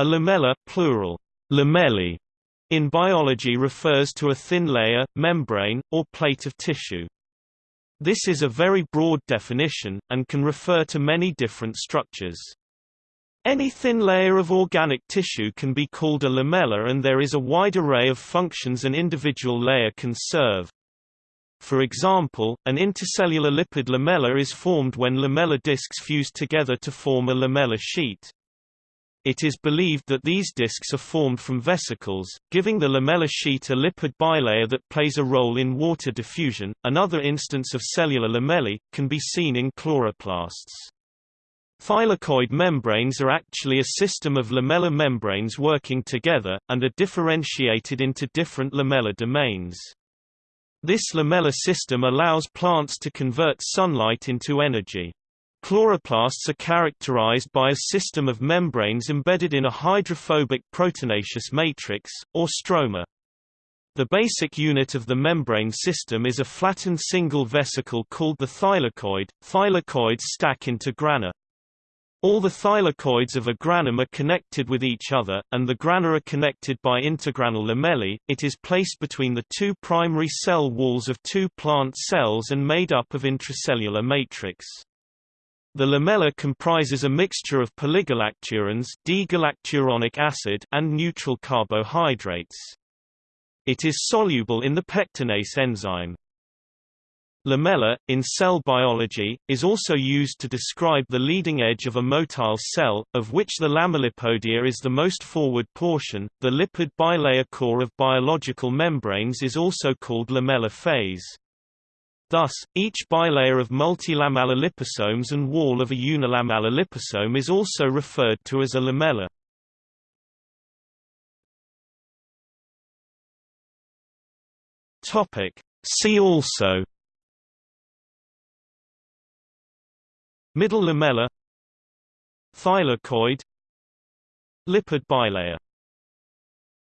A lamella plural, lamellae, in biology refers to a thin layer, membrane, or plate of tissue. This is a very broad definition, and can refer to many different structures. Any thin layer of organic tissue can be called a lamella and there is a wide array of functions an individual layer can serve. For example, an intercellular lipid lamella is formed when lamellar discs fuse together to form a lamellar sheet. It is believed that these discs are formed from vesicles, giving the lamellar sheet a lipid bilayer that plays a role in water diffusion. Another instance of cellular lamellae can be seen in chloroplasts. Thylakoid membranes are actually a system of lamellar membranes working together, and are differentiated into different lamellar domains. This lamellar system allows plants to convert sunlight into energy. Chloroplasts are characterized by a system of membranes embedded in a hydrophobic proteinaceous matrix, or stroma. The basic unit of the membrane system is a flattened single vesicle called the thylakoid. Thylakoids stack into grana. All the thylakoids of a granum are connected with each other, and the grana are connected by intergranal lamellae. It is placed between the two primary cell walls of two plant cells and made up of intracellular matrix. The lamella comprises a mixture of polygalacturans D-galacturonic acid and neutral carbohydrates. It is soluble in the pectinase enzyme. Lamella, in cell biology, is also used to describe the leading edge of a motile cell, of which the lamellipodia is the most forward portion. The lipid bilayer core of biological membranes is also called lamellar phase. Thus, each bilayer of multilamellar liposomes and wall of a unilamellar liposome is also referred to as a lamella. See also Middle lamella Thylakoid Lipid bilayer